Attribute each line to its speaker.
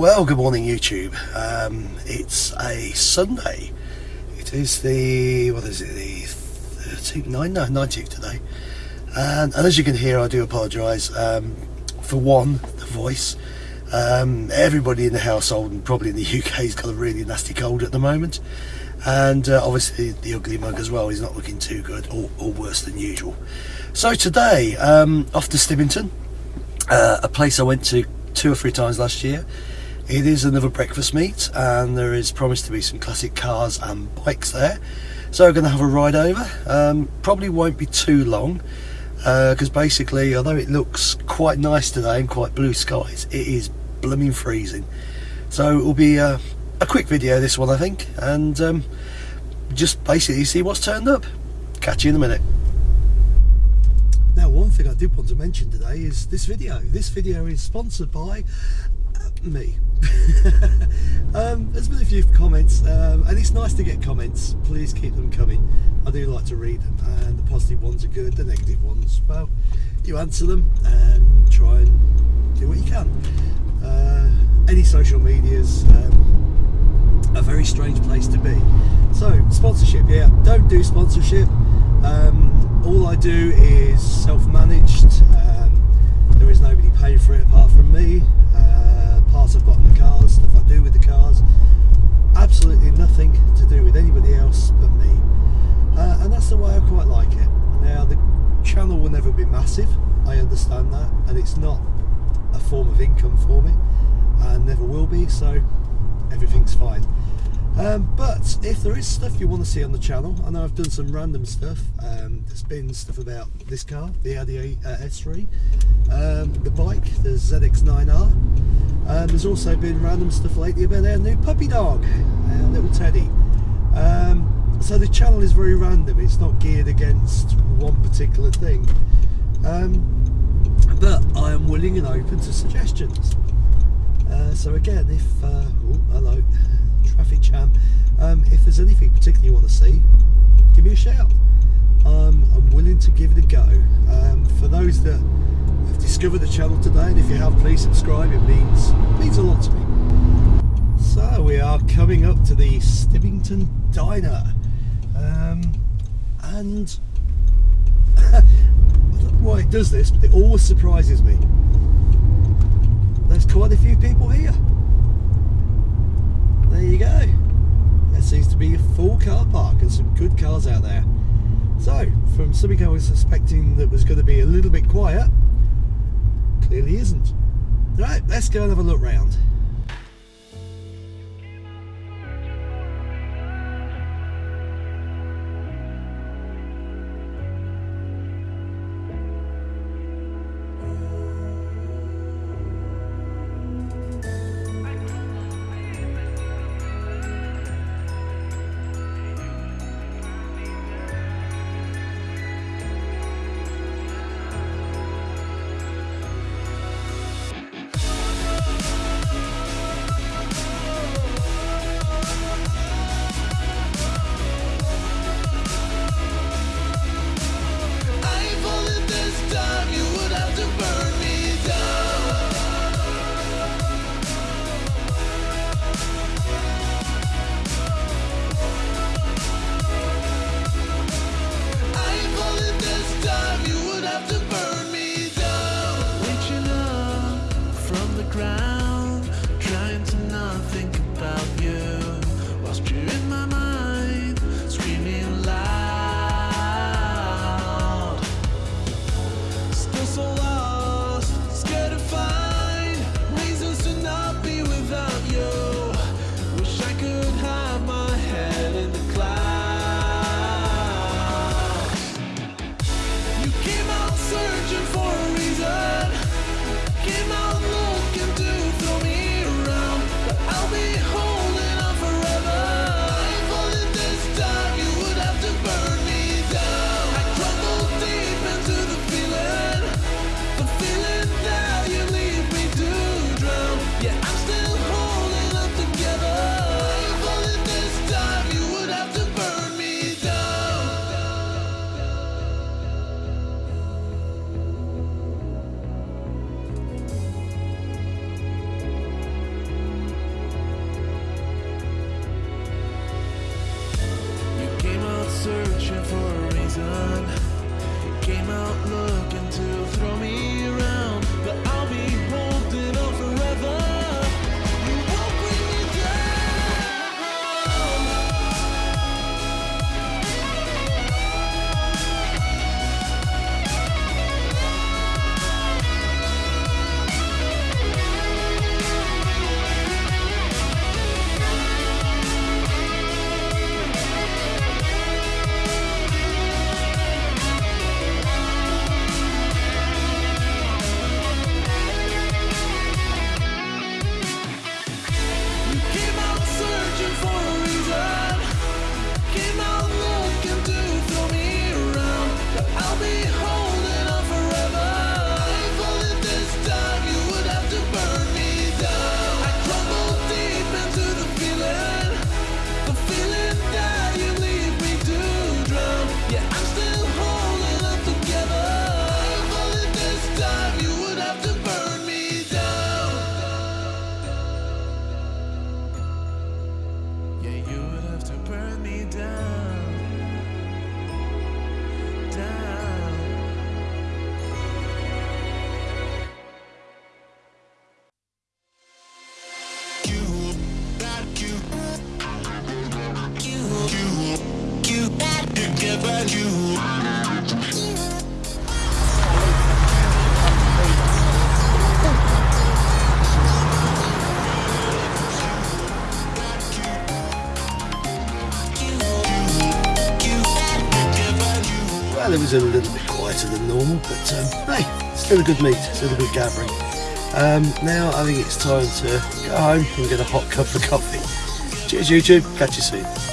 Speaker 1: Well, good morning, YouTube. Um, it's a Sunday. It is the what is it? The 13th, no, 19th today. And, and as you can hear, I do apologise. Um, for one, the voice. Um, everybody in the household and probably in the UK has got a really nasty cold at the moment. And uh, obviously the ugly mug as well is not looking too good or, or worse than usual. So today, um, off to Stibbington, uh, a place I went to two or three times last year. It is another breakfast meet and there is promised to be some classic cars and bikes there. So we're going to have a ride over. Um, probably won't be too long because uh, basically although it looks quite nice today and quite blue skies it is blooming freezing so it will be a, a quick video this one I think and um, just basically see what's turned up catch you in a minute now one thing I did want to mention today is this video this video is sponsored by me. um, there's been a few comments, um, and it's nice to get comments. Please keep them coming. I do like to read them, and the positive ones are good, the negative ones, well, you answer them and try and do what you can. Uh, any social medias um, a very strange place to be. So, sponsorship, yeah, don't do sponsorship. Um, all I do is self-managed. Um, there is nobody paying for it apart from me. Parts I've got in the cars, stuff I do with the cars. Absolutely nothing to do with anybody else but me. Uh, and that's the way I quite like it. Now, the channel will never be massive, I understand that, and it's not a form of income for me, and never will be, so everything's fine. Um, but if there is stuff you want to see on the channel, I know I've done some random stuff. Um, there's been stuff about this car, the Audi uh, S3, um, the bike, the ZX9R. Um, there's also been random stuff lately about our new puppy dog, our little Teddy. Um, so the channel is very random. It's not geared against one particular thing. Um, but I am willing and open to suggestions. Uh, so again, if uh, oh, hello traffic jam. Um, if there's anything particularly you want to see, give me a shout. Um, I'm willing to give it a go. Um, for those that have discovered the channel today, and if you have, please subscribe. It means means a lot to me. So we are coming up to the Stibbington Diner, um, and I don't know why it does this, but it always surprises me. There's quite a few people here there you go. There seems to be a full car park and some good cars out there. So, from something I was suspecting that was going to be a little bit quiet, clearly isn't. Right, let's go and have a look round. Well, it was a little bit quieter than normal, but um, hey, still a good meet, still a good gathering. Um, now I think it's time to go home and get a hot cup of coffee. Cheers YouTube, catch you soon.